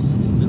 здесь